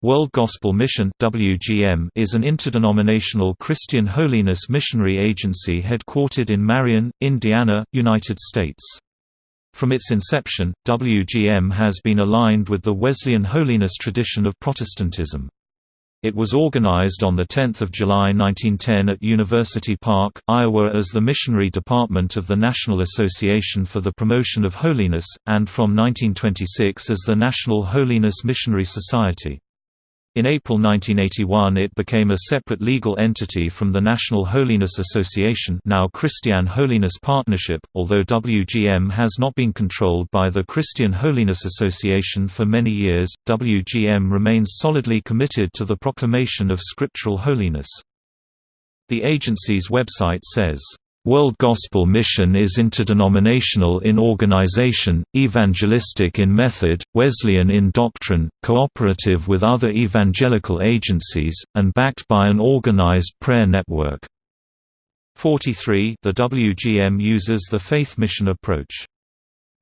World Gospel Mission WGM is an interdenominational Christian holiness missionary agency headquartered in Marion, Indiana, United States. From its inception, WGM has been aligned with the Wesleyan holiness tradition of Protestantism. It was organized on 10 July 1910 at University Park, Iowa as the Missionary Department of the National Association for the Promotion of Holiness, and from 1926 as the National Holiness Missionary Society. In April 1981 it became a separate legal entity from the National Holiness Association now Christian Holiness Partnership, although WGM has not been controlled by the Christian Holiness Association for many years, WGM remains solidly committed to the proclamation of scriptural holiness. The agency's website says, World Gospel Mission is interdenominational in organization, evangelistic in method, Wesleyan in doctrine, cooperative with other evangelical agencies, and backed by an organized prayer network. 43 The WGM uses the faith mission approach.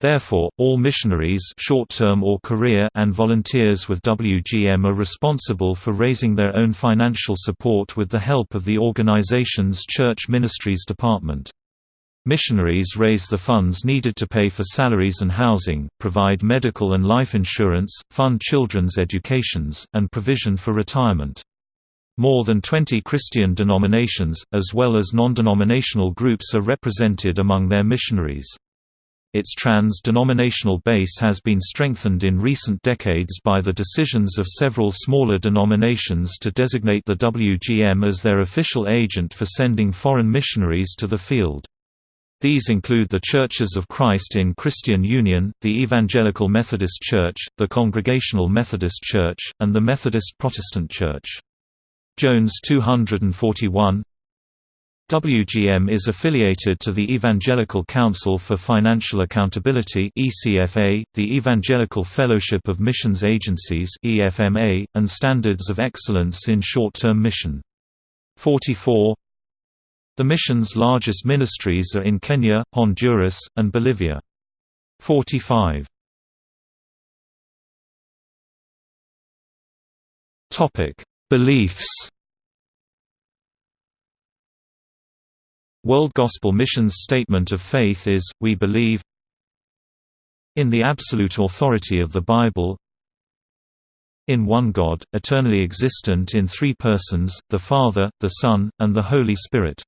Therefore, all missionaries short-term or career and volunteers with WGM are responsible for raising their own financial support with the help of the organization's Church Ministries Department. Missionaries raise the funds needed to pay for salaries and housing, provide medical and life insurance, fund children's educations, and provision for retirement. More than 20 Christian denominations, as well as non-denominational groups are represented among their missionaries. Its trans-denominational base has been strengthened in recent decades by the decisions of several smaller denominations to designate the WGM as their official agent for sending foreign missionaries to the field. These include the Churches of Christ in Christian Union, the Evangelical Methodist Church, the Congregational Methodist Church, and the Methodist Protestant Church. Jones 241 WGM is affiliated to the Evangelical Council for Financial Accountability (ECFA), the Evangelical Fellowship of Missions Agencies (EFMA), and Standards of Excellence in Short-Term Mission. 44 The mission's largest ministries are in Kenya, Honduras, and Bolivia. 45 Topic: Beliefs World Gospel Mission's statement of faith is, we believe in the absolute authority of the Bible in one God, eternally existent in three persons, the Father, the Son, and the Holy Spirit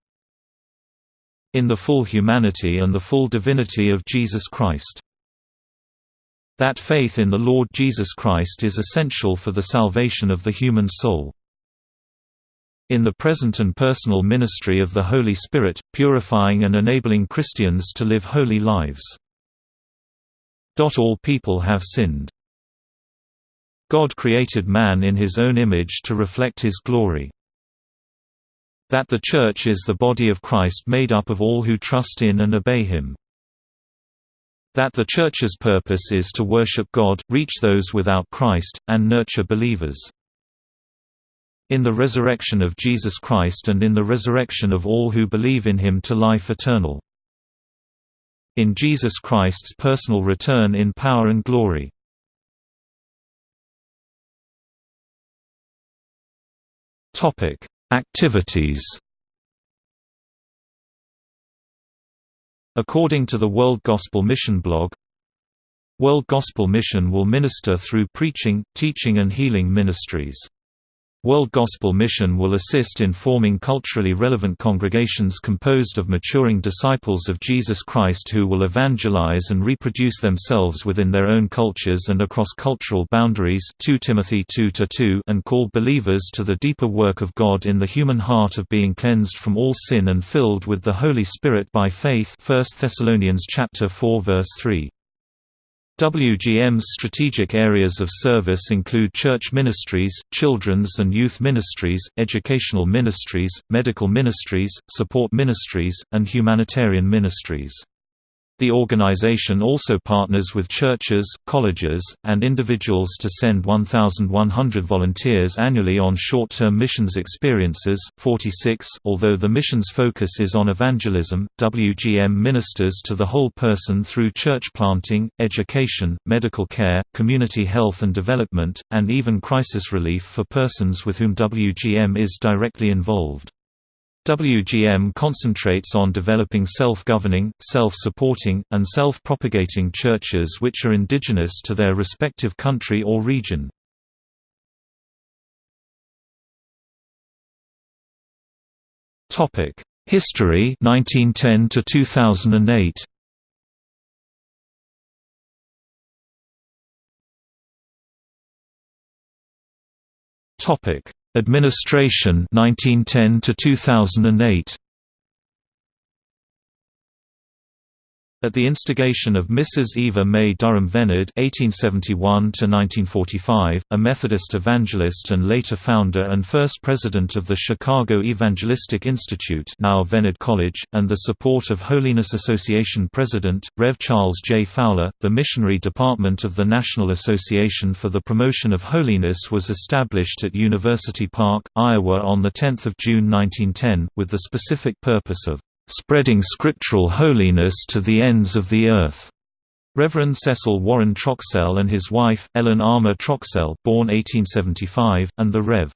in the full humanity and the full divinity of Jesus Christ. That faith in the Lord Jesus Christ is essential for the salvation of the human soul in the present and personal ministry of the Holy Spirit, purifying and enabling Christians to live holy lives. All people have sinned. God created man in his own image to reflect his glory. That the Church is the body of Christ made up of all who trust in and obey him. That the Church's purpose is to worship God, reach those without Christ, and nurture believers. In the resurrection of Jesus Christ and in the resurrection of all who believe in him to life eternal. In Jesus Christ's personal return in power and glory. Topic: Activities According to the World Gospel Mission blog, World Gospel Mission will minister through preaching, teaching and healing ministries. World Gospel Mission will assist in forming culturally relevant congregations composed of maturing disciples of Jesus Christ who will evangelize and reproduce themselves within their own cultures and across cultural boundaries 2 Timothy 2 and call believers to the deeper work of God in the human heart of being cleansed from all sin and filled with the Holy Spirit by faith 1 Thessalonians 4 verse 3. WGM's strategic areas of service include church ministries, children's and youth ministries, educational ministries, medical ministries, support ministries, and humanitarian ministries. The organization also partners with churches, colleges, and individuals to send 1,100 volunteers annually on short-term missions experiences. 46 Although the mission's focus is on evangelism, WGM ministers to the whole person through church planting, education, medical care, community health and development, and even crisis relief for persons with whom WGM is directly involved. WGM concentrates on developing self-governing, self-supporting, and self-propagating churches which are indigenous to their respective country or region. History 1910 to 2008 Topic Administration 1910 to 2008 At the instigation of Mrs. Eva May Durham Vennard (1871–1945), a Methodist evangelist and later founder and first president of the Chicago Evangelistic Institute (now Vennard College), and the support of Holiness Association President Rev. Charles J. Fowler, the missionary department of the National Association for the Promotion of Holiness was established at University Park, Iowa, on the 10th of June 1910, with the specific purpose of spreading scriptural holiness to the ends of the earth. Reverend Cecil Warren Troxell and his wife, Ellen Armour Troxell born 1875, and the Rev.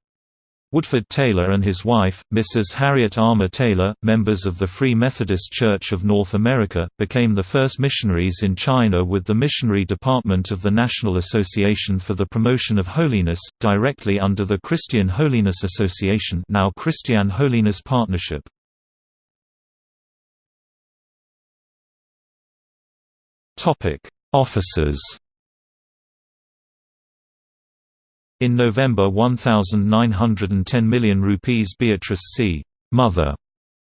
Woodford Taylor and his wife, Mrs. Harriet Armour Taylor, members of the Free Methodist Church of North America, became the first missionaries in China with the Missionary Department of the National Association for the Promotion of Holiness, directly under the Christian Holiness Association now Christian Holiness Partnership. Officers. In November 1910 million rupees Beatrice C. Mother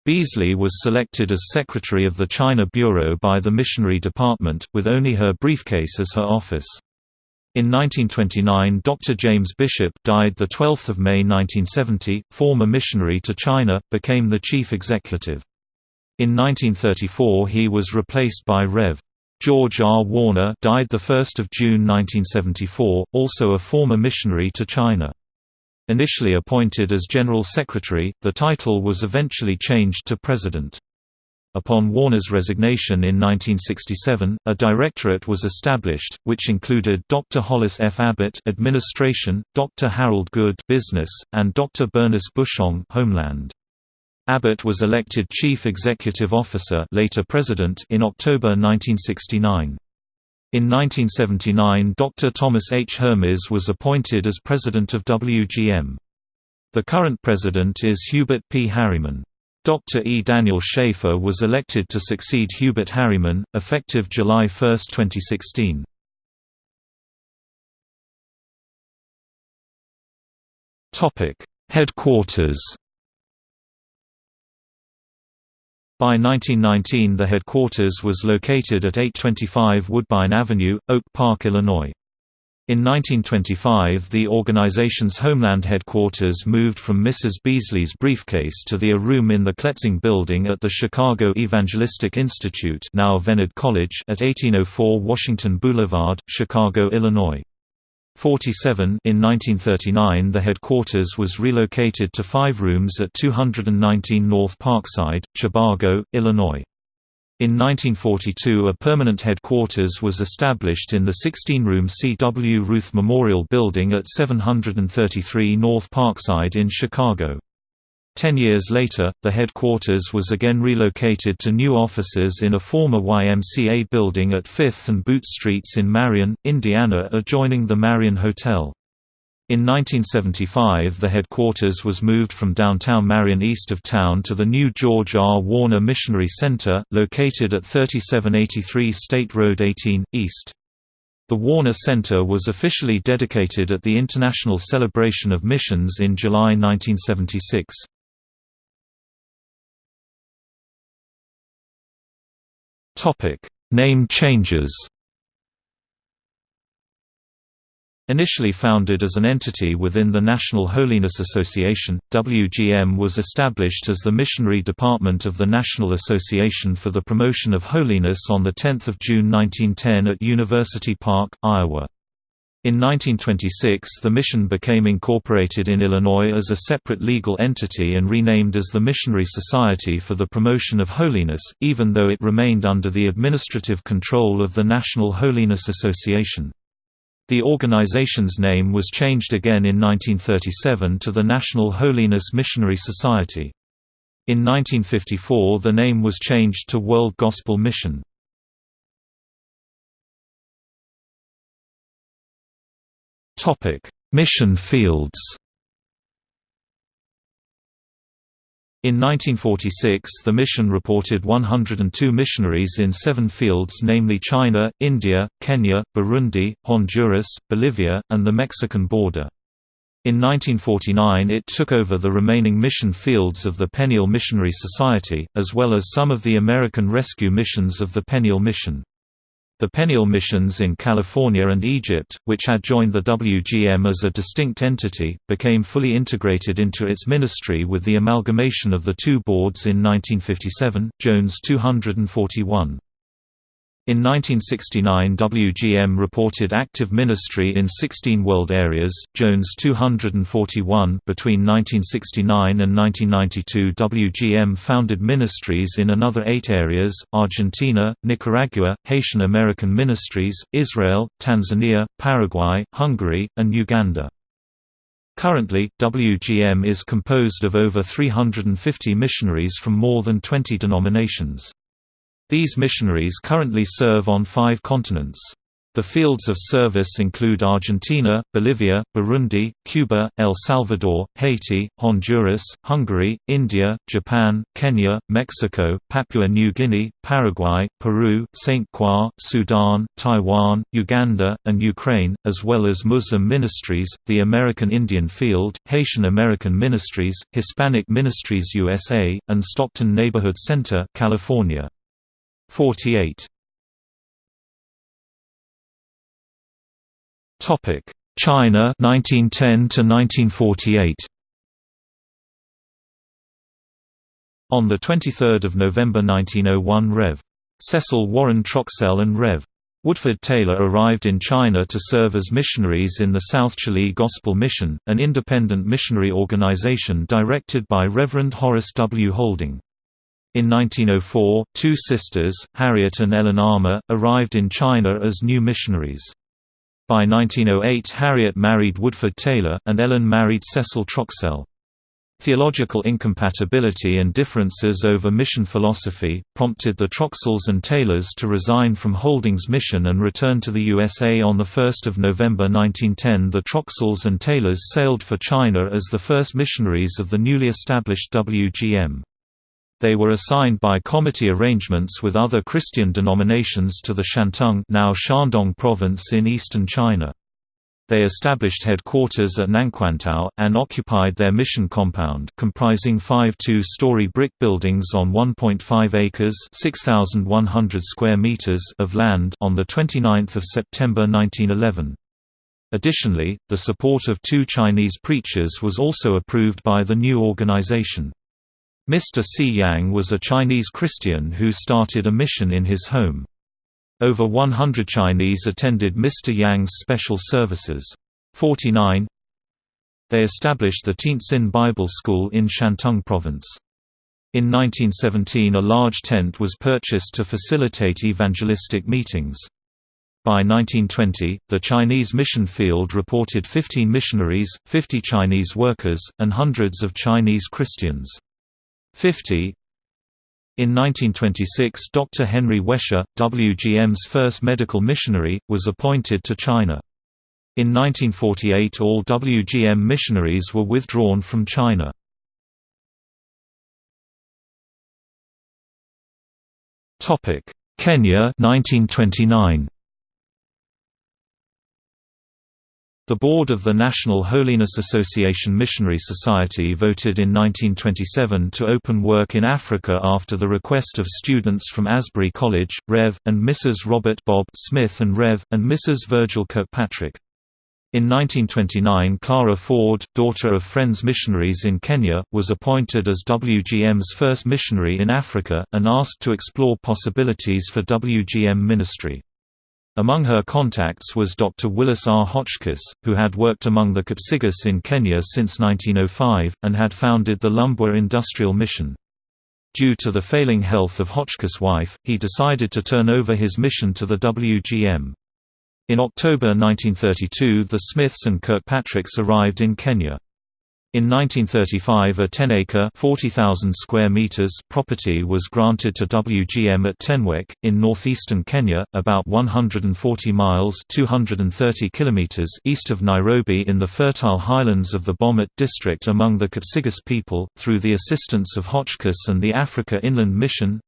Beasley was selected as secretary of the China Bureau by the Missionary Department, with only her briefcase as her office. In 1929 Dr. James Bishop died 12 May 1970, former missionary to China, became the chief executive. In 1934 he was replaced by Rev. George R. Warner died 1 June 1974, also a former missionary to China. Initially appointed as General Secretary, the title was eventually changed to President. Upon Warner's resignation in 1967, a directorate was established, which included Dr. Hollis F. Abbott Administration, Dr. Harold Good Business, and Dr. Bernice Bushong Homeland. Abbott was elected Chief Executive Officer later President in October 1969. In 1979 Dr. Thomas H. Hermes was appointed as President of WGM. The current President is Hubert P. Harriman. Dr. E. Daniel Schaefer was elected to succeed Hubert Harriman, effective July 1, 2016. Headquarters By 1919 the headquarters was located at 825 Woodbine Avenue, Oak Park, Illinois. In 1925 the organization's homeland headquarters moved from Mrs. Beasley's briefcase to the A room in the Kletzing building at the Chicago Evangelistic Institute now College at 1804 Washington Boulevard, Chicago, Illinois. 47 In 1939 the headquarters was relocated to five rooms at 219 North Parkside, Chicago, Illinois. In 1942 a permanent headquarters was established in the 16-room C.W. Ruth Memorial Building at 733 North Parkside in Chicago. Ten years later, the headquarters was again relocated to new offices in a former YMCA building at 5th and Boot Streets in Marion, Indiana adjoining the Marion Hotel. In 1975 the headquarters was moved from downtown Marion east of town to the new George R. Warner Missionary Center, located at 3783 State Road 18, East. The Warner Center was officially dedicated at the International Celebration of Missions in July 1976. Name changes. Initially founded as an entity within the National Holiness Association, WGM was established as the missionary department of the National Association for the Promotion of Holiness on 10 June 1910 at University Park, Iowa. In 1926 the mission became incorporated in Illinois as a separate legal entity and renamed as the Missionary Society for the Promotion of Holiness, even though it remained under the administrative control of the National Holiness Association. The organization's name was changed again in 1937 to the National Holiness Missionary Society. In 1954 the name was changed to World Gospel Mission. Mission fields In 1946 the mission reported 102 missionaries in seven fields namely China, India, Kenya, Burundi, Honduras, Bolivia, and the Mexican border. In 1949 it took over the remaining mission fields of the Peniel Missionary Society, as well as some of the American rescue missions of the Peniel Mission. The Peniel missions in California and Egypt, which had joined the WGM as a distinct entity, became fully integrated into its ministry with the amalgamation of the two boards in 1957, Jones 241. In 1969 WGM reported active ministry in 16 world areas, Jones 241 between 1969 and 1992 WGM founded ministries in another eight areas, Argentina, Nicaragua, Haitian American Ministries, Israel, Tanzania, Paraguay, Hungary, and Uganda. Currently, WGM is composed of over 350 missionaries from more than 20 denominations. These missionaries currently serve on five continents. The fields of service include Argentina, Bolivia, Burundi, Cuba, El Salvador, Haiti, Honduras, Hungary, India, Japan, Kenya, Mexico, Papua New Guinea, Paraguay, Peru, St. Croix, Sudan, Taiwan, Uganda, and Ukraine, as well as Muslim ministries, the American Indian Field, Haitian American Ministries, Hispanic Ministries USA, and Stockton Neighborhood Center, California. 48 Topic: China 1910 to 1948. On the 23rd of November 1901, Rev. Cecil Warren Troxell and Rev. Woodford Taylor arrived in China to serve as missionaries in the South Chihli Gospel Mission, an independent missionary organization directed by Reverend Horace W. Houlding. In 1904, two sisters, Harriet and Ellen Armour, arrived in China as new missionaries. By 1908 Harriet married Woodford Taylor, and Ellen married Cecil Troxell. Theological incompatibility and differences over mission philosophy, prompted the Troxells and Taylors to resign from Houldings mission and return to the USA on 1 November 1910 The Troxells and Taylors sailed for China as the first missionaries of the newly established WGM. They were assigned by comity arrangements with other Christian denominations to the Shantung now Shandong province in eastern China. They established headquarters at Nanquantao, and occupied their mission compound comprising five two-story brick buildings on 1.5 acres 6,100 square meters of land on 29 September 1911. Additionally, the support of two Chinese preachers was also approved by the new organization. Mr. Si Yang was a Chinese Christian who started a mission in his home. Over 100 Chinese attended Mr. Yang's special services. 49 They established the Tientsin Bible School in Shantung Province. In 1917 a large tent was purchased to facilitate evangelistic meetings. By 1920, the Chinese mission field reported 15 missionaries, 50 Chinese workers, and hundreds of Chinese Christians. 50 in 1926 Dr. Henry Wesher, WGM's first medical missionary, was appointed to China. In 1948 all WGM missionaries were withdrawn from China. Kenya 1929 The board of the National Holiness Association Missionary Society voted in 1927 to open work in Africa after the request of students from Asbury College, Rev. and Mrs. Robert Bob Smith and Rev. and Mrs. Virgil Kirkpatrick. In 1929 Clara Ford, daughter of Friends missionaries in Kenya, was appointed as WGM's first missionary in Africa, and asked to explore possibilities for WGM ministry. Among her contacts was Dr. Willis R. Hotchkiss, who had worked among the Kipsigis in Kenya since 1905, and had founded the Lumbwa Industrial Mission. Due to the failing health of Hotchkiss' wife, he decided to turn over his mission to the WGM. In October 1932 the Smiths and Kirkpatricks arrived in Kenya. In 1935 a 10-acre square meters property was granted to WGM at Tenwek, in northeastern Kenya, about 140 miles 230 kilometers east of Nairobi in the fertile highlands of the Bomet district among the Kipsigis people, through the assistance of Hotchkiss and the Africa Inland Mission,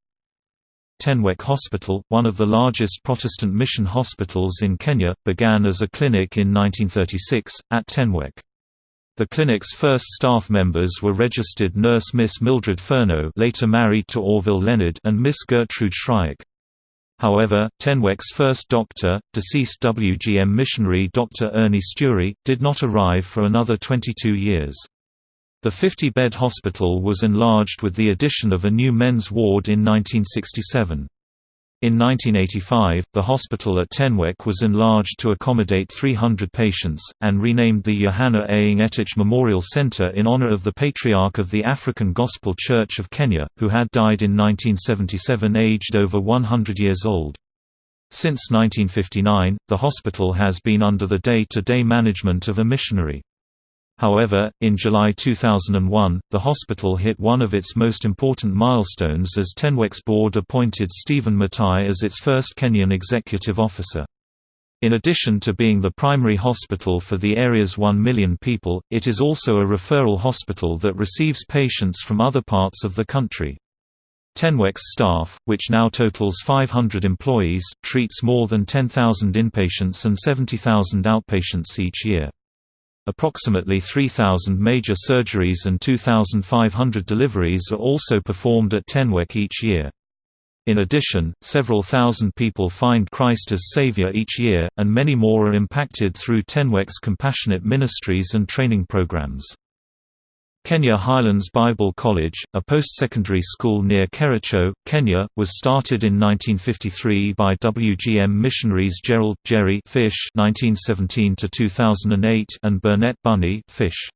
Tenwek Hospital, one of the largest Protestant mission hospitals in Kenya, began as a clinic in 1936, at Tenwek. The clinic's first staff members were registered nurse Miss Mildred Furneaux later married to Orville Leonard and Miss Gertrude Shryack. However, Tenwek's first doctor, deceased WGM missionary Dr. Ernie Steury, did not arrive for another 22 years. The 50-bed hospital was enlarged with the addition of a new men's ward in 1967. In 1985, the hospital at Tenwek was enlarged to accommodate 300 patients, and renamed the Johanna A. Ngetich Memorial Center in honor of the Patriarch of the African Gospel Church of Kenya, who had died in 1977 aged over 100 years old. Since 1959, the hospital has been under the day-to-day -day management of a missionary. However, in July 2001, the hospital hit one of its most important milestones as Tenwek's board appointed Stephen Matai as its first Kenyan executive officer. In addition to being the primary hospital for the area's 1 million people, it is also a referral hospital that receives patients from other parts of the country. Tenwek's staff, which now totals 500 employees, treats more than 10,000 inpatients and 70,000 outpatients each year. Approximately 3,000 major surgeries and 2,500 deliveries are also performed at Tenwek each year. In addition, several thousand people find Christ as Savior each year, and many more are impacted through Tenwek's compassionate ministries and training programs. Kenya Highlands Bible College, a post-secondary school near Kericho, Kenya, was started in 1953 by WGM missionaries Gerald Jerry Fish (1917–2008) and Burnett Bunny Fish.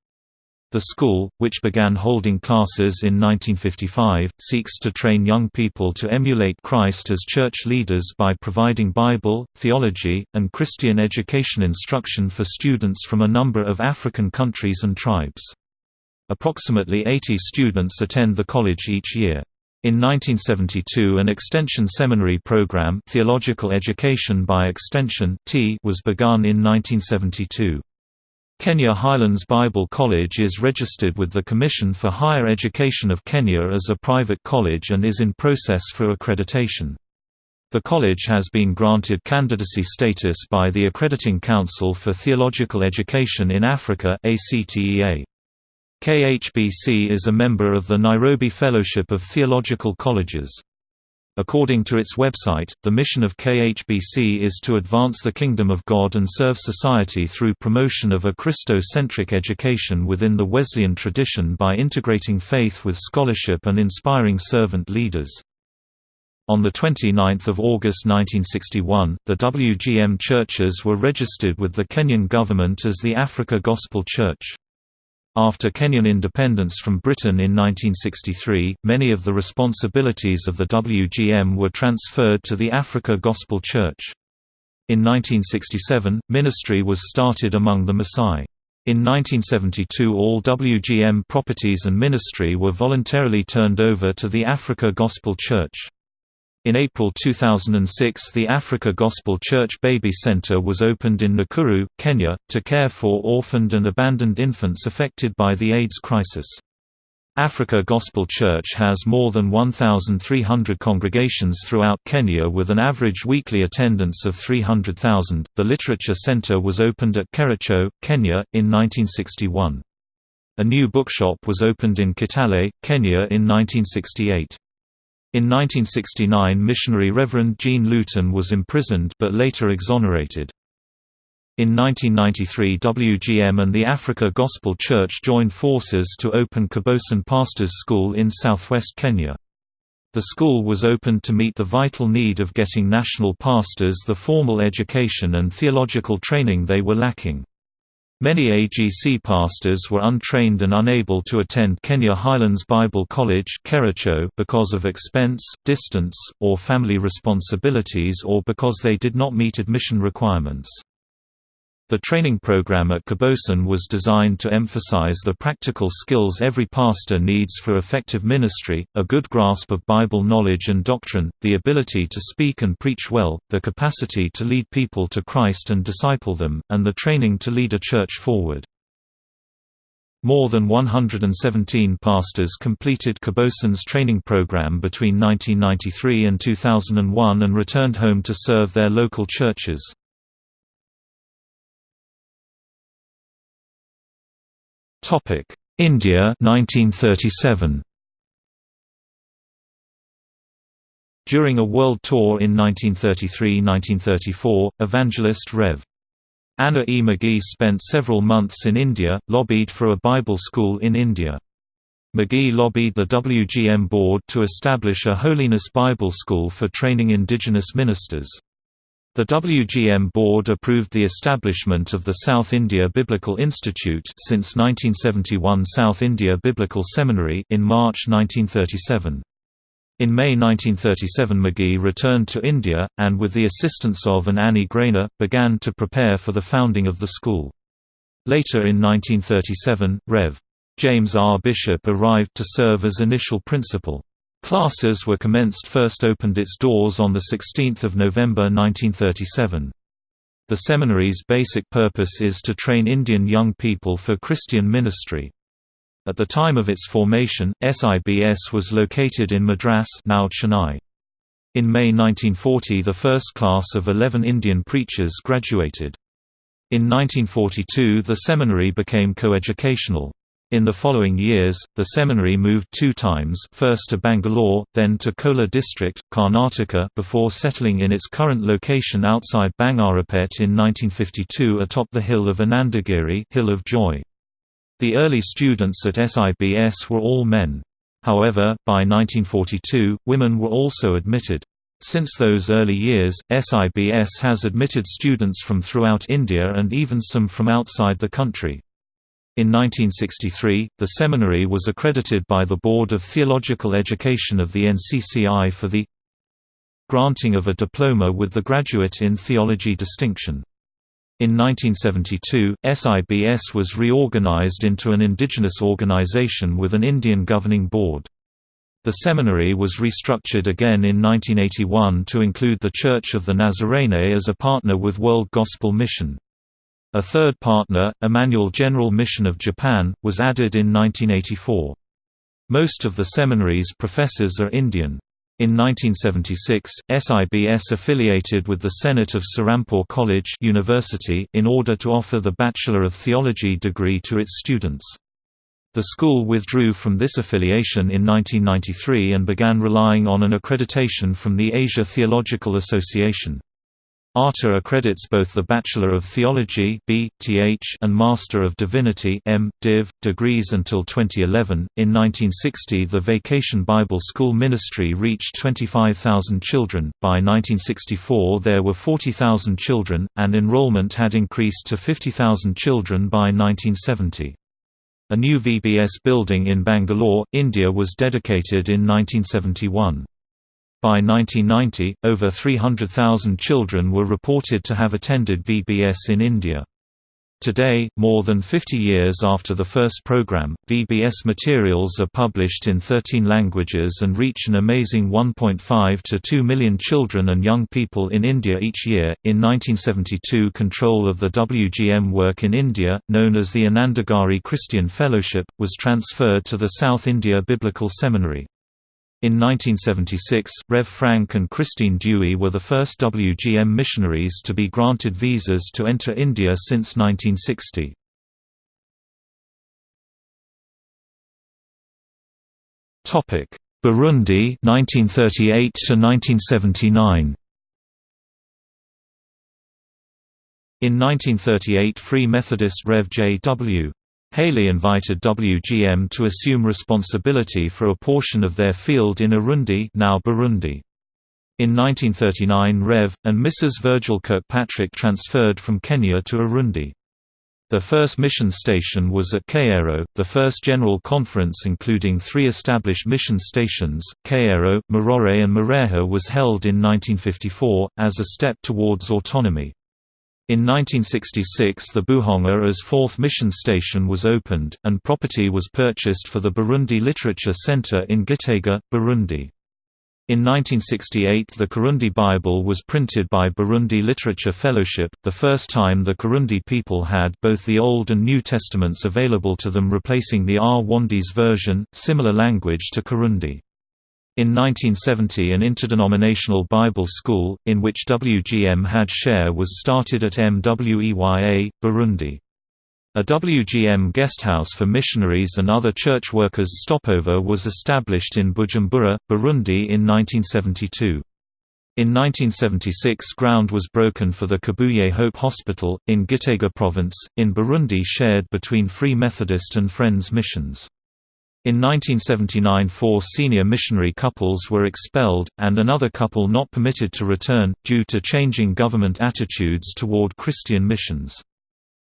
The school, which began holding classes in 1955, seeks to train young people to emulate Christ as church leaders by providing Bible, theology, and Christian education instruction for students from a number of African countries and tribes. Approximately 80 students attend the college each year. In 1972 an extension seminary program Theological Education by Extension T was begun in 1972. Kenya Highlands Bible College is registered with the Commission for Higher Education of Kenya as a private college and is in process for accreditation. The college has been granted candidacy status by the Accrediting Council for Theological Education in Africa ACTEA. KHBC is a member of the Nairobi Fellowship of Theological Colleges. According to its website, the mission of KHBC is to advance the kingdom of God and serve society through promotion of a Christo-centric education within the Wesleyan tradition by integrating faith with scholarship and inspiring servant leaders. On 29 August 1961, the WGM churches were registered with the Kenyan government as the Africa Gospel Church. After Kenyan independence from Britain in 1963, many of the responsibilities of the WGM were transferred to the Africa Gospel Church. In 1967, ministry was started among the Maasai. In 1972 all WGM properties and ministry were voluntarily turned over to the Africa Gospel Church. In April 2006 the Africa Gospel Church Baby Center was opened in Nakuru, Kenya, to care for orphaned and abandoned infants affected by the AIDS crisis. Africa Gospel Church has more than 1,300 congregations throughout Kenya with an average weekly attendance of 300,000. The Literature Center was opened at Kericho, Kenya, in 1961. A new bookshop was opened in Kitale, Kenya in 1968. In 1969 missionary Reverend Jean Luton was imprisoned but later exonerated. In 1993 WGM and the Africa Gospel Church joined forces to open Kabosin Pastors School in southwest Kenya. The school was opened to meet the vital need of getting national pastors the formal education and theological training they were lacking. Many AGC pastors were untrained and unable to attend Kenya Highlands Bible College because of expense, distance, or family responsibilities or because they did not meet admission requirements. The training program at Kabosin was designed to emphasize the practical skills every pastor needs for effective ministry, a good grasp of Bible knowledge and doctrine, the ability to speak and preach well, the capacity to lead people to Christ and disciple them, and the training to lead a church forward. More than 117 pastors completed Kabosin's training program between 1993 and 2001 and returned home to serve their local churches. Topic: India 1937. During a world tour in 1933–1934, evangelist Rev. Anna E. McGee spent several months in India, lobbied for a Bible school in India. McGee lobbied the WGM board to establish a Holiness Bible School for training indigenous ministers. The WGM board approved the establishment of the South India Biblical Institute since 1971 South India Biblical Seminary in March 1937. In May 1937 McGee returned to India, and with the assistance of an Annie Grainer, began to prepare for the founding of the school. Later in 1937, Rev. James R. Bishop arrived to serve as initial principal. Classes were commenced first opened its doors on 16 November 1937. The seminary's basic purpose is to train Indian young people for Christian ministry. At the time of its formation, SIBS was located in Madras now Chennai. In May 1940 the first class of 11 Indian preachers graduated. In 1942 the seminary became coeducational. In the following years, the seminary moved two times first to Bangalore, then to Kolar district, Karnataka before settling in its current location outside Bangarapet in 1952 atop the hill of Anandagiri hill of Joy. The early students at SIBS were all men. However, by 1942, women were also admitted. Since those early years, SIBS has admitted students from throughout India and even some from outside the country. In 1963, the seminary was accredited by the Board of Theological Education of the NCCI for the granting of a diploma with the Graduate in Theology distinction. In 1972, SIBS was reorganized into an indigenous organization with an Indian governing board. The seminary was restructured again in 1981 to include the Church of the Nazarene as a partner with World Gospel Mission. A third partner, Emmanuel General Mission of Japan, was added in 1984. Most of the seminary's professors are Indian. In 1976, SIBS affiliated with the Senate of Serampore College University in order to offer the Bachelor of Theology degree to its students. The school withdrew from this affiliation in 1993 and began relying on an accreditation from the Asia Theological Association. ARTA accredits both the Bachelor of Theology and Master of Divinity M. Div. degrees until 2011. In 1960, the Vacation Bible School ministry reached 25,000 children. By 1964, there were 40,000 children, and enrollment had increased to 50,000 children by 1970. A new VBS building in Bangalore, India was dedicated in 1971. By 1990, over 300,000 children were reported to have attended VBS in India. Today, more than 50 years after the first program, VBS materials are published in 13 languages and reach an amazing 1.5 to 2 million children and young people in India each year. In 1972, control of the WGM work in India, known as the Anandagiri Christian Fellowship, was transferred to the South India Biblical Seminary. In 1976, Rev Frank and Christine Dewey were the first WGM missionaries to be granted visas to enter India since 1960. Burundi 1938 to 1979 In 1938 Free Methodist Rev. J. W. Haley invited WGM to assume responsibility for a portion of their field in Urundi now Burundi. In 1939 Rev. and Mrs. Virgil Kirkpatrick transferred from Kenya to Urundi. The first mission station was at Kayero, the first general conference including three established mission stations, Kayero, Marore and Mareha was held in 1954, as a step towards autonomy. In 1966 the Buhonga as fourth mission station was opened, and property was purchased for the Burundi Literature Center in Gitega, Burundi. In 1968 the Kirundi Bible was printed by Burundi Literature Fellowship, the first time the Kirundi people had both the Old and New Testaments available to them replacing the Rwandese version, similar language to Kirundi. In 1970 an interdenominational Bible school, in which WGM had share was started at MWEYA, Burundi. A WGM guesthouse for missionaries and other church workers stopover was established in Bujumbura, Burundi in 1972. In 1976 ground was broken for the Kibuye Hope Hospital, in Gitega Province, in Burundi shared between Free Methodist and Friends missions. In 1979 four senior missionary couples were expelled, and another couple not permitted to return, due to changing government attitudes toward Christian missions.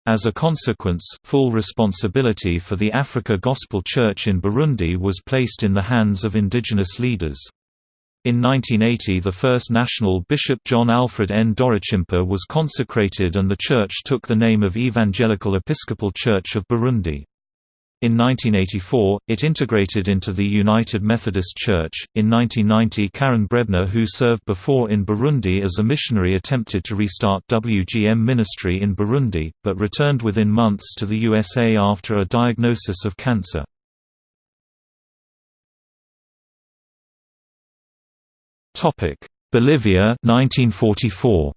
As a consequence, full responsibility for the Africa Gospel Church in Burundi was placed in the hands of indigenous leaders. In 1980 the first national bishop John Alfred N. Dorachimpa was consecrated and the church took the name of Evangelical Episcopal Church of Burundi. In 1984, it integrated into the United Methodist Church. In 1990, Karen Brebner, who served before in Burundi as a missionary, attempted to restart WGM ministry in Burundi, but returned within months to the USA after a diagnosis of cancer. Bolivia 1944.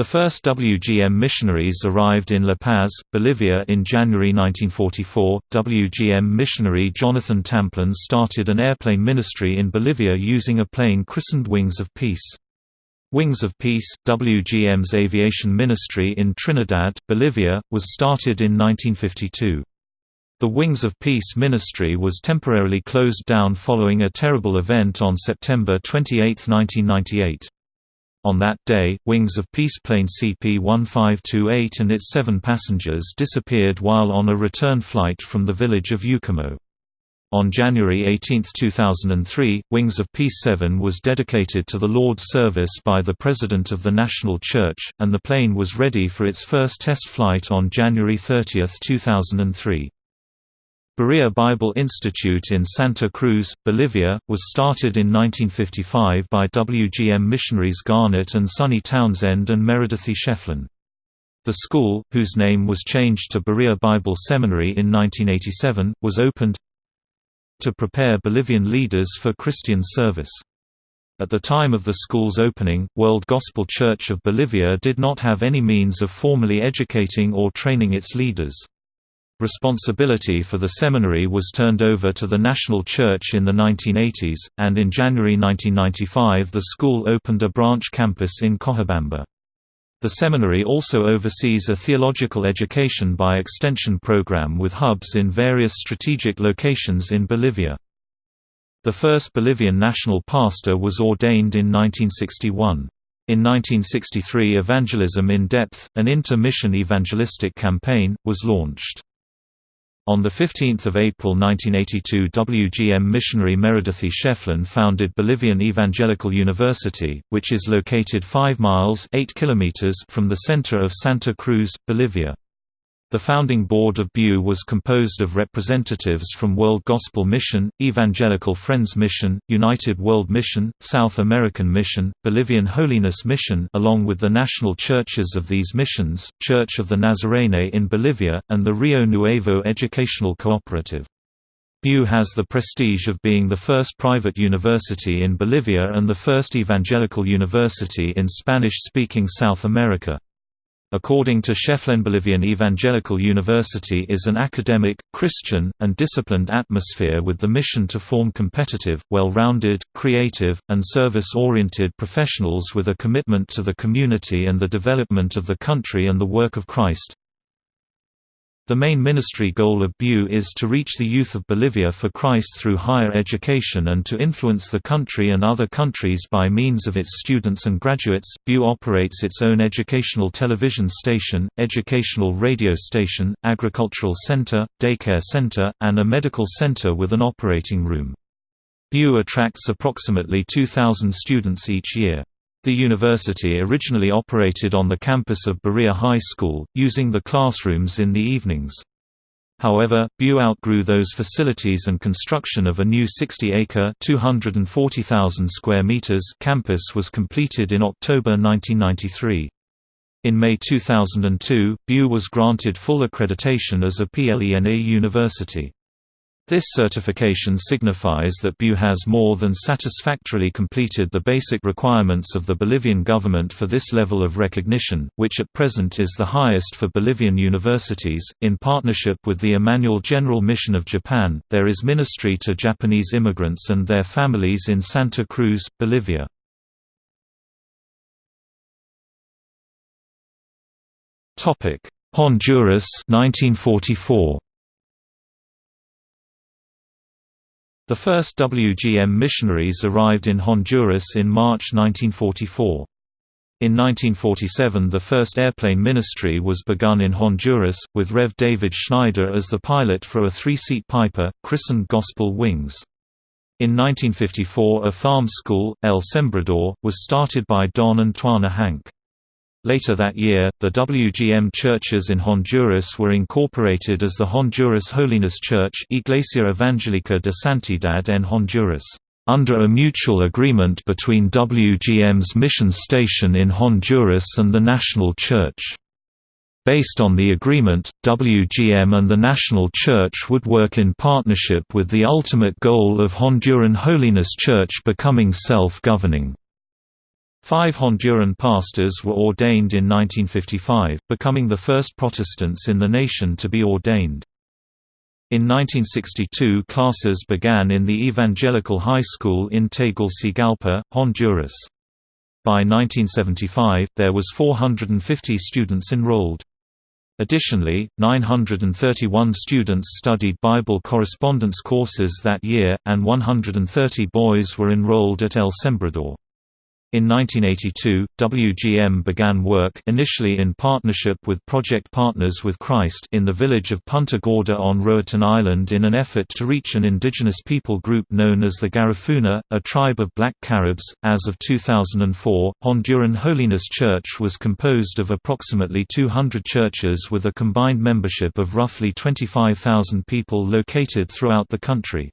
The first WGM missionaries arrived in La Paz, Bolivia in January 1944. WGM missionary Jonathan Tamplin started an airplane ministry in Bolivia using a plane christened Wings of Peace. Wings of Peace, WGM's aviation ministry in Trinidad, Bolivia, was started in 1952. The Wings of Peace ministry was temporarily closed down following a terrible event on September 28, 1998. On that day, Wings of Peace plane CP-1528 and its seven passengers disappeared while on a return flight from the village of Yucumo. On January 18, 2003, Wings of Peace 7 was dedicated to the Lord's service by the President of the National Church, and the plane was ready for its first test flight on January 30, 2003. Berea Bible Institute in Santa Cruz, Bolivia, was started in 1955 by WGM missionaries Garnet and Sonny Townsend and Meredithy Shefflin. The school, whose name was changed to Berea Bible Seminary in 1987, was opened to prepare Bolivian leaders for Christian service. At the time of the school's opening, World Gospel Church of Bolivia did not have any means of formally educating or training its leaders. Responsibility for the seminary was turned over to the National Church in the 1980s, and in January 1995 the school opened a branch campus in Cochabamba. The seminary also oversees a theological education by extension program with hubs in various strategic locations in Bolivia. The first Bolivian national pastor was ordained in 1961. In 1963 Evangelism in Depth, an inter-mission evangelistic campaign, was launched. On 15 April 1982 WGM missionary Meredithy Shefflin founded Bolivian Evangelical University, which is located 5 miles 8 kilometers from the center of Santa Cruz, Bolivia. The founding board of BU was composed of representatives from World Gospel Mission, Evangelical Friends Mission, United World Mission, South American Mission, Bolivian Holiness Mission along with the national churches of these missions, Church of the Nazarene in Bolivia, and the Rio Nuevo Educational Cooperative. BU has the prestige of being the first private university in Bolivia and the first evangelical university in Spanish-speaking South America. According to Shefflin Bolivian Evangelical University is an academic, Christian, and disciplined atmosphere with the mission to form competitive, well-rounded, creative, and service-oriented professionals with a commitment to the community and the development of the country and the work of Christ. The main ministry goal of BU is to reach the youth of Bolivia for Christ through higher education and to influence the country and other countries by means of its students and graduates. BU operates its own educational television station, educational radio station, agricultural center, daycare center, and a medical center with an operating room. BU attracts approximately 2,000 students each year. The university originally operated on the campus of Berea High School, using the classrooms in the evenings. However, BU outgrew those facilities and construction of a new 60-acre (240,000 square meters) campus was completed in October 1993. In May 2002, BU was granted full accreditation as a PLENA university. This certification signifies that BU has more than satisfactorily completed the basic requirements of the Bolivian government for this level of recognition, which at present is the highest for Bolivian universities. In partnership with the Emmanuel General Mission of Japan, there is ministry to Japanese immigrants and their families in Santa Cruz, Bolivia. Honduras 1944 The first WGM missionaries arrived in Honduras in March 1944. In 1947 the first airplane ministry was begun in Honduras, with Rev. David Schneider as the pilot for a three-seat Piper, christened Gospel Wings. In 1954 a farm school, El Sembrador, was started by Don and Twana Hank. Later that year, the WGM churches in Honduras were incorporated as the Honduras Holiness Church Iglesia Evangelica de Santidad en Honduras, under a mutual agreement between WGM's mission station in Honduras and the National Church. Based on the agreement, WGM and the National Church would work in partnership with the ultimate goal of Honduran Holiness Church becoming self-governing. Five Honduran pastors were ordained in 1955, becoming the first Protestants in the nation to be ordained. In 1962 classes began in the Evangelical High School in Tegucigalpa, Honduras. By 1975, there was 450 students enrolled. Additionally, 931 students studied Bible correspondence courses that year, and 130 boys were enrolled at El Sembrador. In 1982, WGM began work initially in partnership with Project Partners with Christ in the village of Punta Gorda on Roatan Island in an effort to reach an indigenous people group known as the Garifuna, a tribe of black Caribs. As of 2004, Honduran Holiness Church was composed of approximately 200 churches with a combined membership of roughly 25,000 people located throughout the country.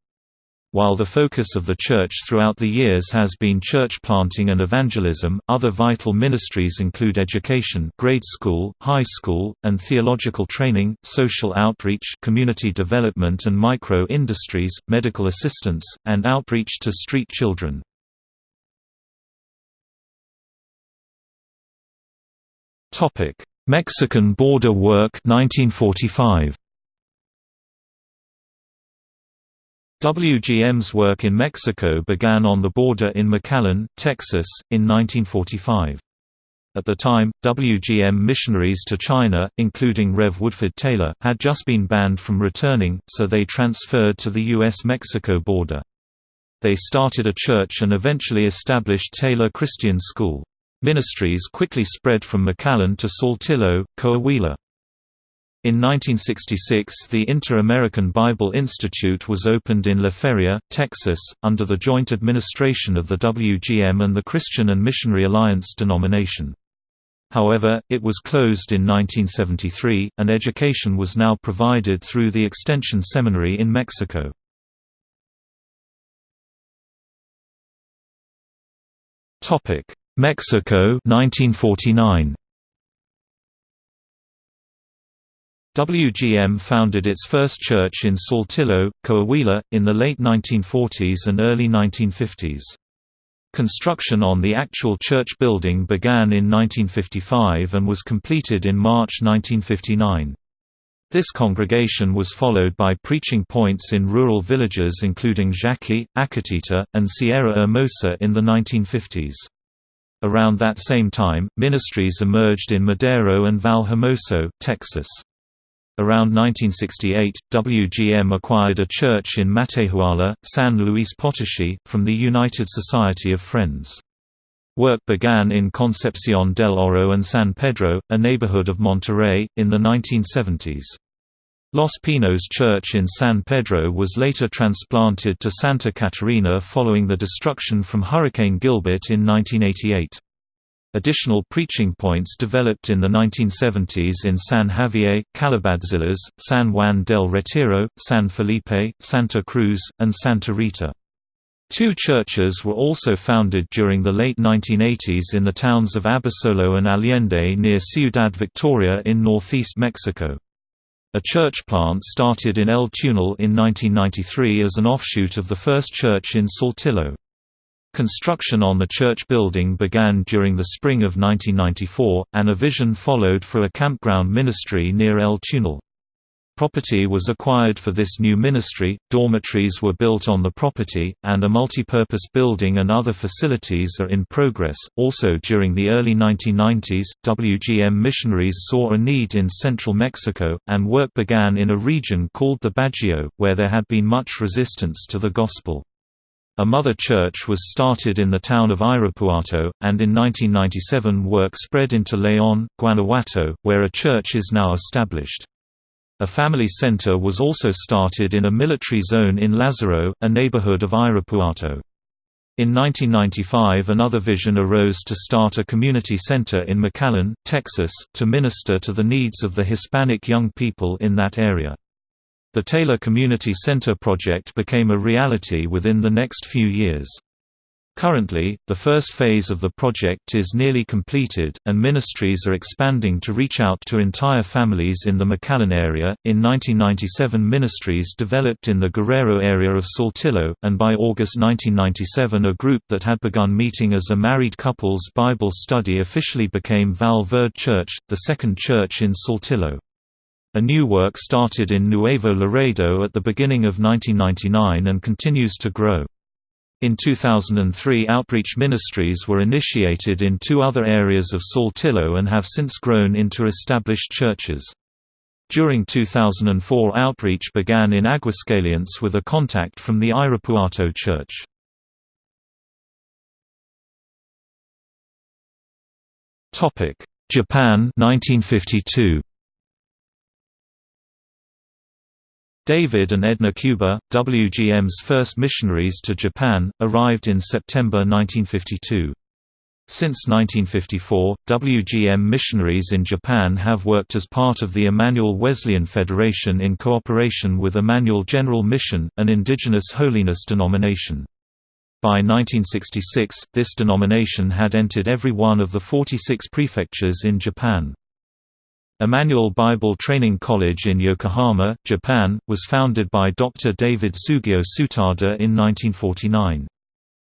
While the focus of the Church throughout the years has been church planting and evangelism, other vital ministries include education grade school, high school, and theological training, social outreach community development and micro-industries, medical assistance, and outreach to street children. Mexican border work 1945. WGM's work in Mexico began on the border in McAllen, Texas, in 1945. At the time, WGM missionaries to China, including Rev. Woodford Taylor, had just been banned from returning, so they transferred to the U.S.-Mexico border. They started a church and eventually established Taylor Christian School. Ministries quickly spread from McAllen to Saltillo, Coahuila. In 1966 the Inter-American Bible Institute was opened in La Feria, Texas, under the joint administration of the WGM and the Christian and Missionary Alliance denomination. However, it was closed in 1973, and education was now provided through the Extension Seminary in Mexico. Mexico 1949. WGM founded its first church in Saltillo, Coahuila, in the late 1940s and early 1950s. Construction on the actual church building began in 1955 and was completed in March 1959. This congregation was followed by preaching points in rural villages including Jaci, Acatita, and Sierra Hermosa in the 1950s. Around that same time, ministries emerged in Madero and Vallehermoso, Texas. Around 1968, WGM acquired a church in Matehuala, San Luis Potosi, from the United Society of Friends. Work began in Concepcion del Oro and San Pedro, a neighborhood of Monterrey, in the 1970s. Los Pinos Church in San Pedro was later transplanted to Santa Catarina following the destruction from Hurricane Gilbert in 1988. Additional preaching points developed in the 1970s in San Javier, Calabadzillas, San Juan del Retiro, San Felipe, Santa Cruz, and Santa Rita. Two churches were also founded during the late 1980s in the towns of Abasolo and Allende near Ciudad Victoria in northeast Mexico. A church plant started in El Tunal in 1993 as an offshoot of the first church in Saltillo. Construction on the church building began during the spring of 1994, and a vision followed for a campground ministry near El Tunal. Property was acquired for this new ministry, dormitories were built on the property, and a multipurpose building and other facilities are in progress. Also during the early 1990s, WGM missionaries saw a need in central Mexico, and work began in a region called the Bajío, where there had been much resistance to the gospel. A mother church was started in the town of Irapuato, and in 1997 work spread into León, Guanajuato, where a church is now established. A family center was also started in a military zone in Lázaro, a neighborhood of Irapuato. In 1995 another vision arose to start a community center in McAllen, Texas, to minister to the needs of the Hispanic young people in that area. The Taylor Community Center project became a reality within the next few years. Currently, the first phase of the project is nearly completed, and ministries are expanding to reach out to entire families in the McAllen area. In 1997, ministries developed in the Guerrero area of Saltillo, and by August 1997, a group that had begun meeting as a married couple's Bible study officially became Val Verde Church, the second church in Saltillo. A new work started in Nuevo Laredo at the beginning of 1999 and continues to grow. In 2003 outreach ministries were initiated in two other areas of Saltillo and have since grown into established churches. During 2004 outreach began in Aguascalientes with a contact from the Irapuato Church. Japan 1952 David and Edna Cuba, WGM's first missionaries to Japan, arrived in September 1952. Since 1954, WGM missionaries in Japan have worked as part of the Emmanuel Wesleyan Federation in cooperation with Emmanuel General Mission, an indigenous holiness denomination. By 1966, this denomination had entered every one of the 46 prefectures in Japan. Emmanuel Bible Training College in Yokohama, Japan, was founded by Dr. David Sugio Tsutada in 1949.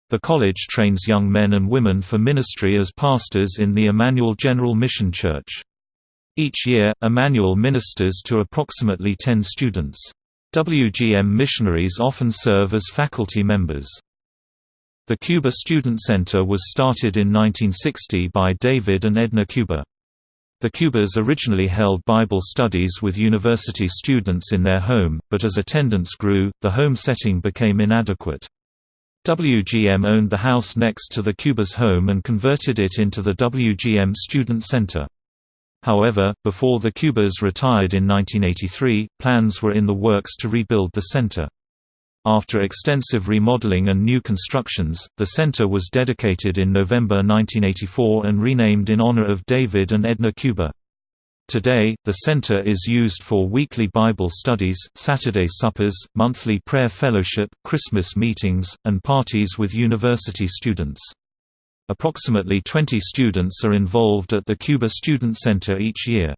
The college trains young men and women for ministry as pastors in the Emmanuel General Mission Church. Each year, Emmanuel ministers to approximately 10 students. WGM missionaries often serve as faculty members. The Cuba Student Center was started in 1960 by David and Edna Cuba. The Cubas originally held Bible studies with university students in their home, but as attendance grew, the home setting became inadequate. WGM owned the house next to the Cubas' home and converted it into the WGM Student Center. However, before the Cubas retired in 1983, plans were in the works to rebuild the center. After extensive remodeling and new constructions, the center was dedicated in November 1984 and renamed in honor of David and Edna Cuba. Today, the center is used for weekly Bible studies, Saturday suppers, monthly prayer fellowship, Christmas meetings, and parties with university students. Approximately 20 students are involved at the Cuba Student Center each year.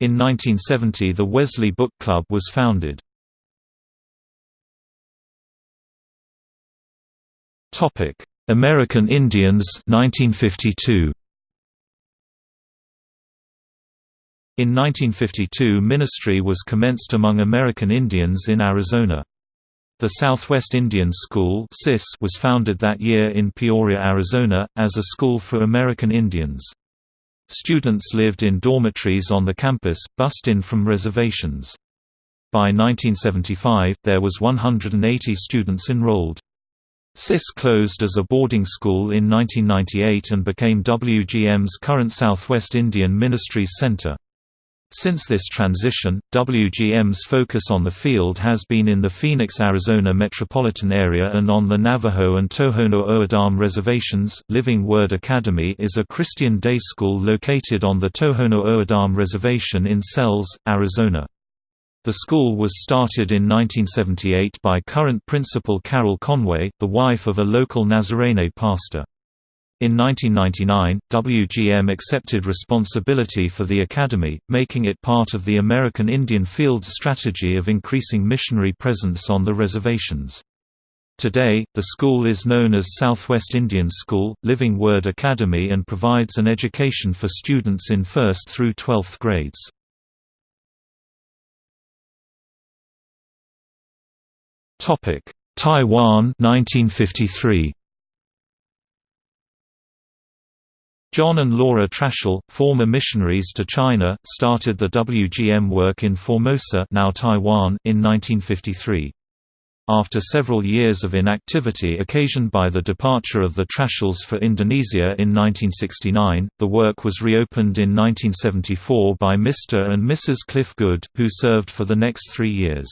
In 1970 the Wesley Book Club was founded. Topic: American Indians 1952. In 1952 ministry was commenced among American Indians in Arizona. The Southwest Indian School was founded that year in Peoria, Arizona, as a school for American Indians. Students lived in dormitories on the campus, bussed in from reservations. By 1975, there was 180 students enrolled. SIS closed as a boarding school in 1998 and became WGM's current Southwest Indian Ministries Center. Since this transition, WGM's focus on the field has been in the Phoenix, Arizona metropolitan area and on the Navajo and Tohono O'odham reservations. Living Word Academy is a Christian day school located on the Tohono O'odham Reservation in Sells, Arizona. The school was started in 1978 by current principal Carol Conway, the wife of a local Nazarene pastor. In 1999, WGM accepted responsibility for the academy, making it part of the American Indian Field's strategy of increasing missionary presence on the reservations. Today, the school is known as Southwest Indian School, Living Word Academy and provides an education for students in 1st through 12th grades. Topic: Taiwan 1953. John and Laura Trachsel, former missionaries to China, started the WGM work in Formosa now Taiwan in 1953. After several years of inactivity occasioned by the departure of the Trachsels for Indonesia in 1969, the work was reopened in 1974 by Mr. and Mrs. Cliff Good, who served for the next three years.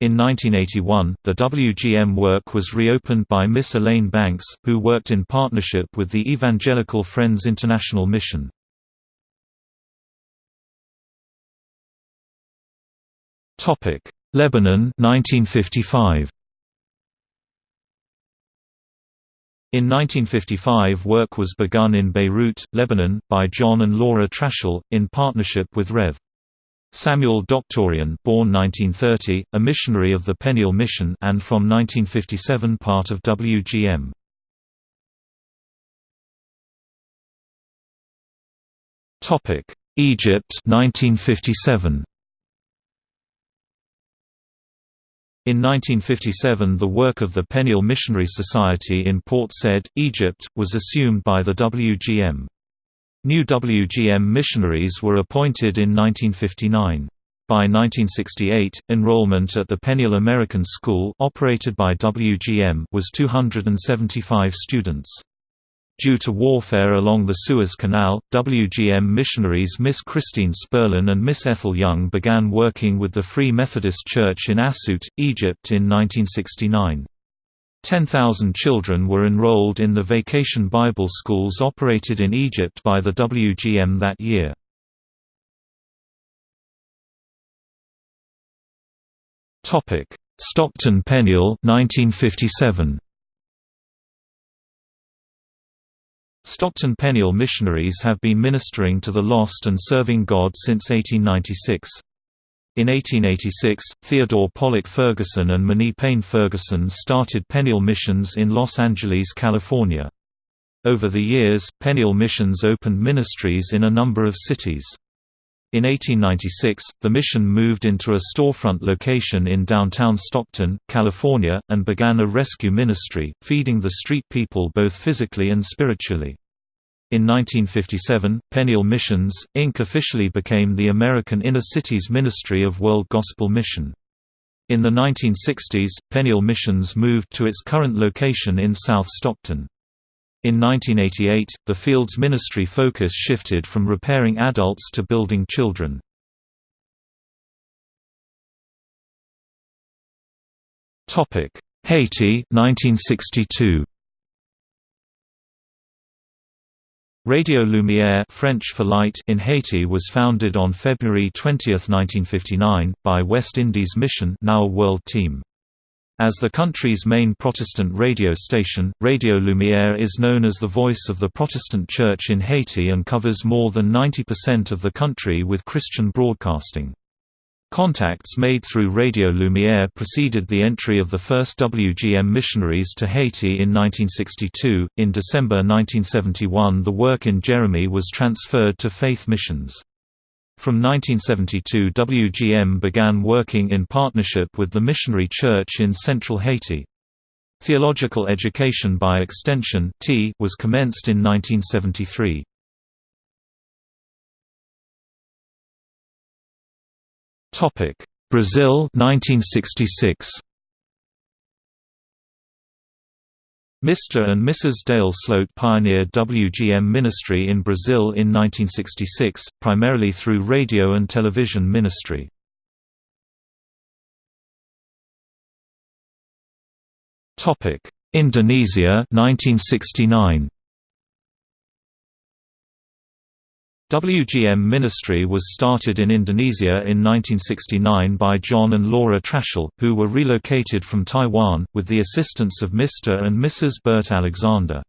In 1981, the WGM work was reopened by Miss Elaine Banks, who worked in partnership with the Evangelical Friends International Mission. Topic: Lebanon 1955. In 1955 work was begun in Beirut, Lebanon, by John and Laura Trachsel, in partnership with Rev. Samuel Doctorian born 1930, a missionary of the Peniel Mission and from 1957 part of WGM. Egypt 1957. In 1957 the work of the Peniel Missionary Society in Port Said, Egypt, was assumed by the WGM. New WGM missionaries were appointed in 1959. By 1968, enrollment at the Peniel American School operated by WGM was 275 students. Due to warfare along the Suez Canal, WGM missionaries Miss Christine Spurlin and Miss Ethel Young began working with the Free Methodist Church in Asut, Egypt in 1969. 10,000 children were enrolled in the vacation Bible schools operated in Egypt by the WGM that year. Topic: Stockton Peniel 1957. Stockton Peniel missionaries have been ministering to the lost and serving God since 1896. In 1886, Theodore Pollock Ferguson and Minnie Payne Ferguson started Peniel Missions in Los Angeles, California. Over the years, Peniel Missions opened ministries in a number of cities. In 1896, the mission moved into a storefront location in downtown Stockton, California, and began a rescue ministry, feeding the street people both physically and spiritually. In 1957, Peniel Missions, Inc. officially became the American Inner Cities Ministry of World Gospel Mission. In the 1960s, Peniel Missions moved to its current location in South Stockton. In 1988, the field's ministry focus shifted from repairing adults to building children. Haiti 1962. Radio Lumière French for light in Haiti was founded on February 20, 1959, by West Indies Mission now a world team. As the country's main Protestant radio station, Radio Lumière is known as the voice of the Protestant Church in Haiti and covers more than 90% of the country with Christian broadcasting. Contacts made through Radio Lumiere preceded the entry of the first WGM missionaries to Haiti in 1962. In December 1971, the work in Jeremy was transferred to Faith Missions. From 1972, WGM began working in partnership with the Missionary Church in central Haiti. Theological education by extension was commenced in 1973. Topic: Brazil 1966. Mr. and Mrs. Dale Sloat pioneered WGM ministry in Brazil in 1966, primarily through radio and television ministry. Indonesia 1969. WGM Ministry was started in Indonesia in 1969 by John and Laura Trachsel, who were relocated from Taiwan, with the assistance of Mr. and Mrs. Bert Alexander.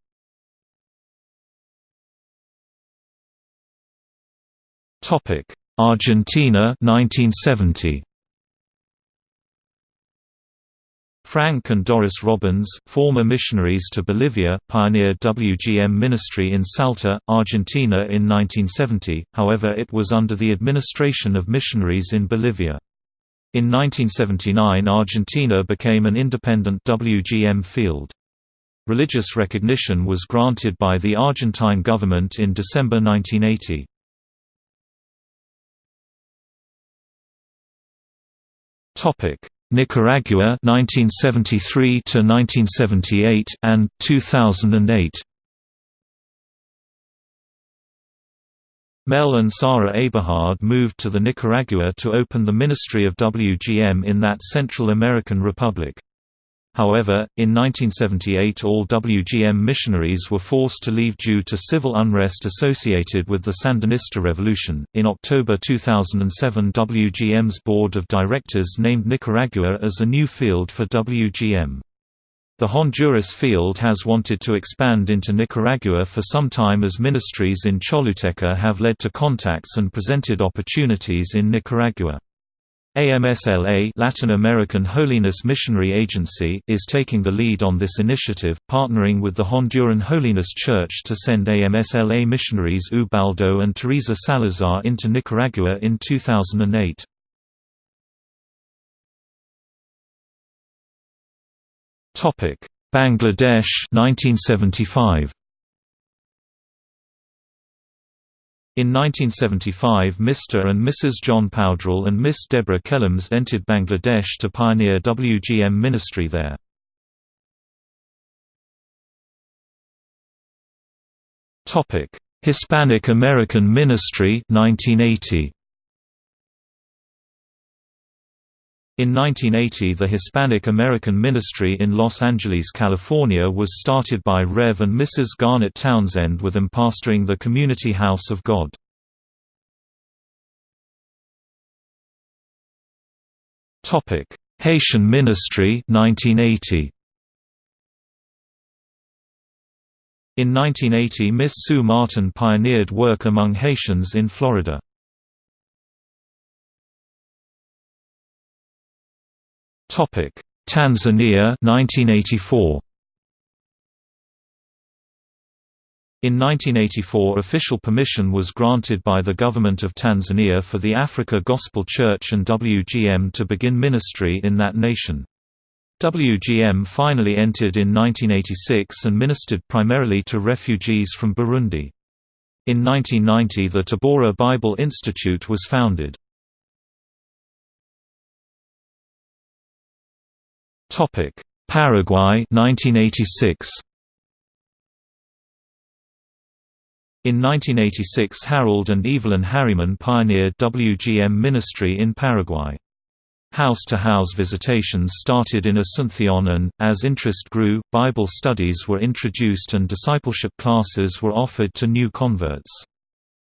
Argentina 1970. Frank and Doris Robbins, former missionaries to Bolivia, pioneered WGM ministry in Salta, Argentina in 1970, however it was under the administration of missionaries in Bolivia. In 1979 Argentina became an independent WGM field. Religious recognition was granted by the Argentine government in December 1980. Topic Nicaragua 1973 to 1978 and 2008 Mel and Sarah Eberhard moved to the Nicaragua to open the Ministry of WGM in that Central American republic. However, in 1978 all WGM missionaries were forced to leave due to civil unrest associated with the Sandinista revolution. In October 2007, WGM's board of directors named Nicaragua as a new field for WGM. The Honduras field has wanted to expand into Nicaragua for some time as ministries in Choluteca have led to contacts and presented opportunities in Nicaragua. AMSLA Latin American Holiness Missionary Agency is taking the lead on this initiative, partnering with the Honduran Holiness Church to send AMSLA missionaries Ubaldo and Teresa Salazar into Nicaragua in 2008. Bangladesh 1975 In 1975 Mr. and Mrs. John Powdrell and Miss Deborah Kellams entered Bangladesh to pioneer WGM ministry there. Hispanic American Ministry 1980. In 1980 the Hispanic American Ministry in Los Angeles, California was started by Rev. and Mrs. Garnett Townsend with them pastoring the Community House of God. Haitian Ministry 1980. In 1980 Miss Sue Martin pioneered work among Haitians in Florida. Topic: Tanzania 1984. In 1984 official permission was granted by the Government of Tanzania for the Africa Gospel Church and WGM to begin ministry in that nation. WGM finally entered in 1986 and ministered primarily to refugees from Burundi. In 1990 the Tabora Bible Institute was founded. Topic: Paraguay 1986. In 1986 Harold and Evelyn Harriman pioneered WGM ministry in Paraguay. House-to-house -house visitations started in Asunción and, as interest grew, Bible studies were introduced and discipleship classes were offered to new converts.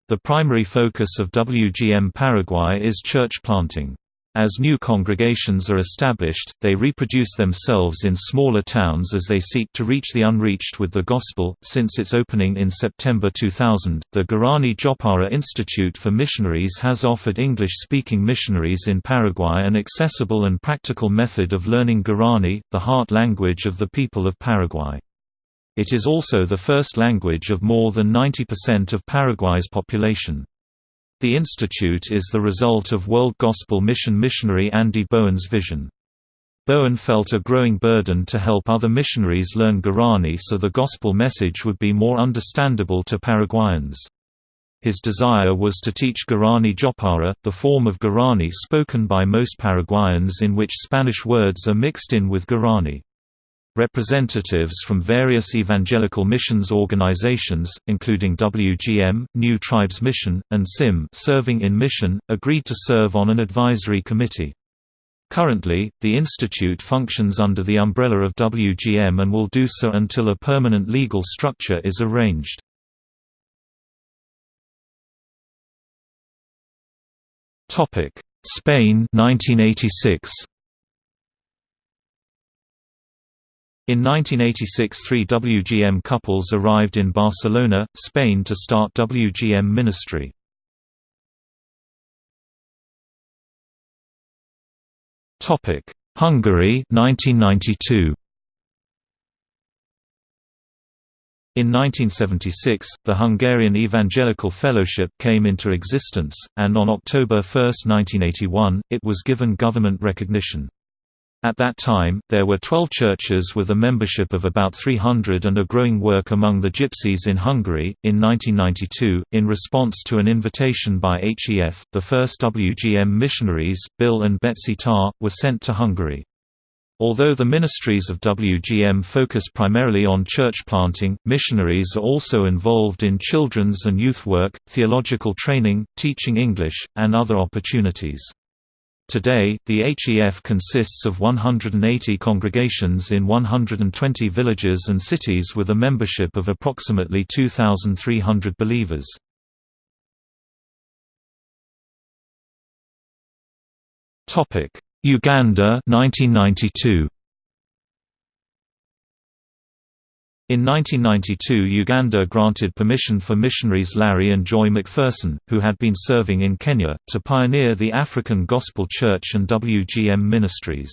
The primary focus of WGM Paraguay is church planting. As new congregations are established, they reproduce themselves in smaller towns as they seek to reach the unreached with the gospel. Since its opening in September 2000, the Guarani Jopara Institute for Missionaries has offered English speaking missionaries in Paraguay an accessible and practical method of learning Guarani, the heart language of the people of Paraguay. It is also the first language of more than 90% of Paraguay's population. The institute is the result of World Gospel Mission missionary Andy Bowen's vision. Bowen felt a growing burden to help other missionaries learn Guarani so the gospel message would be more understandable to Paraguayans. His desire was to teach Guarani Jopara, the form of Guarani spoken by most Paraguayans in which Spanish words are mixed in with Guarani. Representatives from various evangelical missions organizations, including WGM, New Tribes Mission, and SIM serving in mission, agreed to serve on an advisory committee. Currently, the institute functions under the umbrella of WGM and will do so until a permanent legal structure is arranged. Spain 1986 In 1986 three WGM couples arrived in Barcelona, Spain to start WGM ministry. Hungary 1992. In 1976, the Hungarian Evangelical Fellowship came into existence, and on October 1, 1981, it was given government recognition. At that time, there were 12 churches with a membership of about 300 and a growing work among the Gypsies in Hungary. In 1992, in response to an invitation by HEF, the first WGM missionaries, Bill and Betsy Tarr, were sent to Hungary. Although the ministries of WGM focus primarily on church planting, missionaries are also involved in children's and youth work, theological training, teaching English, and other opportunities. Today, the HEF consists of 180 congregations in 120 villages and cities with a membership of approximately 2,300 believers. Uganda 1992. In 1992 Uganda granted permission for missionaries Larry and Joy McPherson, who had been serving in Kenya, to pioneer the African Gospel Church and WGM ministries.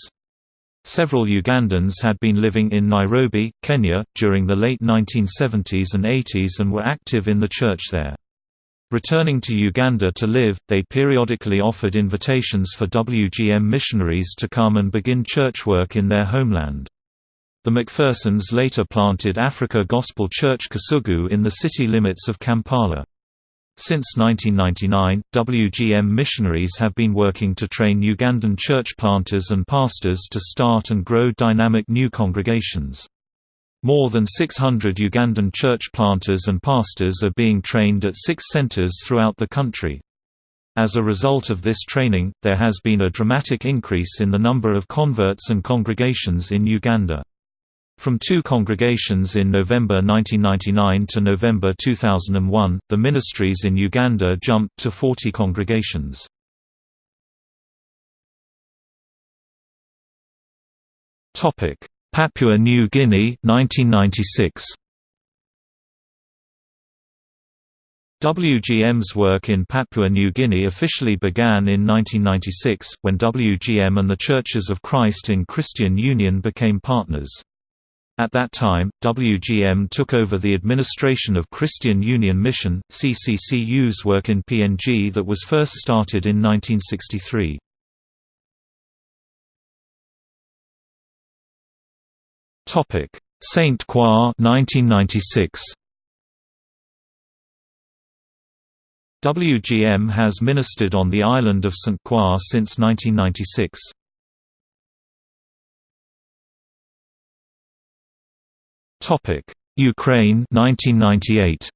Several Ugandans had been living in Nairobi, Kenya, during the late 1970s and 80s and were active in the church there. Returning to Uganda to live, they periodically offered invitations for WGM missionaries to come and begin church work in their homeland. The McPhersons later planted Africa Gospel Church Kasugu in the city limits of Kampala. Since 1999, WGM missionaries have been working to train Ugandan church planters and pastors to start and grow dynamic new congregations. More than 600 Ugandan church planters and pastors are being trained at six centers throughout the country. As a result of this training, there has been a dramatic increase in the number of converts and congregations in Uganda. From two congregations in November 1999 to November 2001, the ministries in Uganda jumped to 40 congregations. Papua New Guinea 1996. WGM's work in Papua New Guinea officially began in 1996, when WGM and the Churches of Christ in Christian Union became partners. At that time, WGM took over the administration of Christian Union Mission, CCCU's work in PNG that was first started in 1963. Saint Croix 1996. WGM has ministered on the island of St. Croix since 1996. Topic: Ukraine 1998.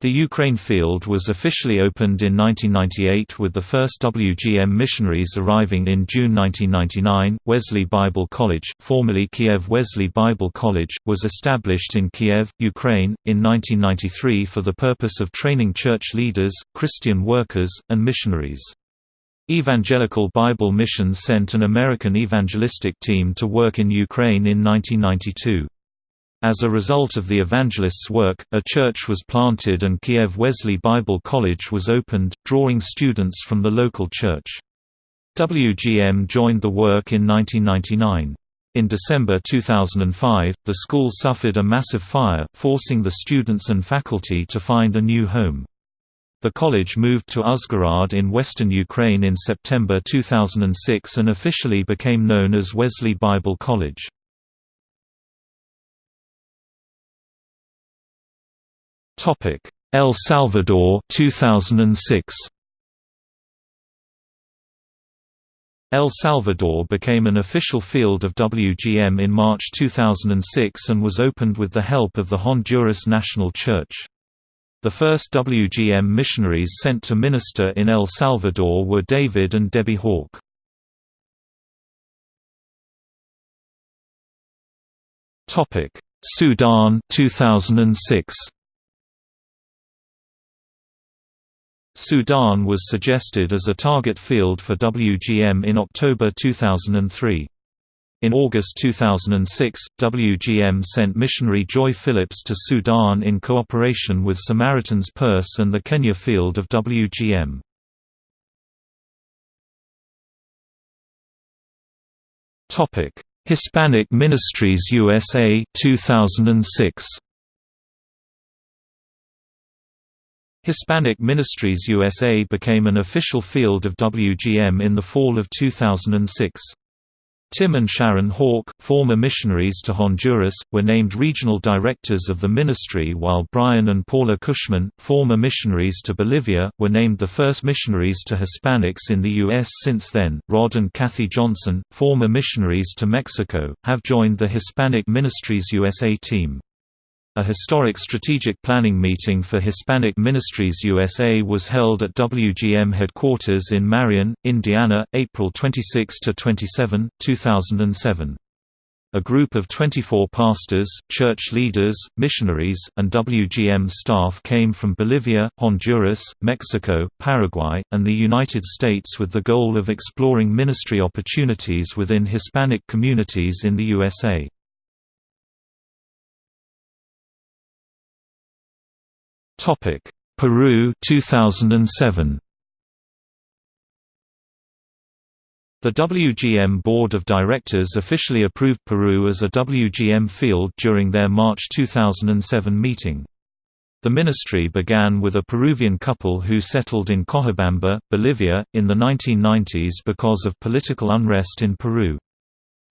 The Ukraine field was officially opened in 1998 with the first WGM missionaries arriving in June 1999. Wesley Bible College, formerly Kiev Wesley Bible College, was established in Kiev, Ukraine, in 1993 for the purpose of training church leaders, Christian workers, and missionaries. Evangelical Bible Mission sent an American evangelistic team to work in Ukraine in 1992. As a result of the evangelists' work, a church was planted and Kiev Wesley Bible College was opened, drawing students from the local church. WGM joined the work in 1999. In December 2005, the school suffered a massive fire, forcing the students and faculty to find a new home. The college moved to Uzhgorod in western Ukraine in September 2006 and officially became known as Wesley Bible College. El Salvador 2006. El Salvador became an official field of WGM in March 2006 and was opened with the help of the Honduras National Church. The first WGM missionaries sent to minister in El Salvador were David and Debbie Hawk. Sudan 2006 Sudan was suggested as a target field for WGM in October 2003. In August 2006, WGM sent missionary Joy Phillips to Sudan in cooperation with Samaritan's Purse and the Kenya field of WGM. Hispanic Ministries USA 2006 Hispanic Ministries USA became an official field of WGM in the fall of 2006. Tim and Sharon Hawk, former missionaries to Honduras, were named regional directors of the ministry while Brian and Paula Cushman, former missionaries to Bolivia, were named the first missionaries to Hispanics in the U.S. since then. Rod and Kathy Johnson, former missionaries to Mexico, have joined the Hispanic Ministries USA team. A historic strategic planning meeting for Hispanic Ministries USA was held at WGM headquarters in Marion, Indiana, April 26–27, 2007. A group of 24 pastors, church leaders, missionaries, and WGM staff came from Bolivia, Honduras, Mexico, Paraguay, and the United States with the goal of exploring ministry opportunities within Hispanic communities in the USA. Topic: Peru 2007. The WGM Board of Directors officially approved Peru as a WGM field during their March 2007 meeting. The ministry began with a Peruvian couple who settled in Cochabamba, Bolivia, in the 1990s because of political unrest in Peru.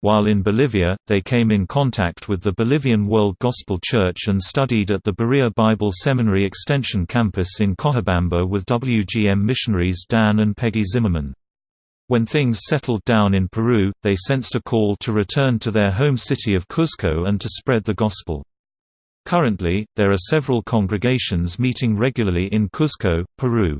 While in Bolivia, they came in contact with the Bolivian World Gospel Church and studied at the Berea Bible Seminary Extension Campus in Cochabamba with WGM missionaries Dan and Peggy Zimmerman. When things settled down in Peru, they sensed a call to return to their home city of Cuzco and to spread the gospel. Currently, there are several congregations meeting regularly in Cuzco, Peru.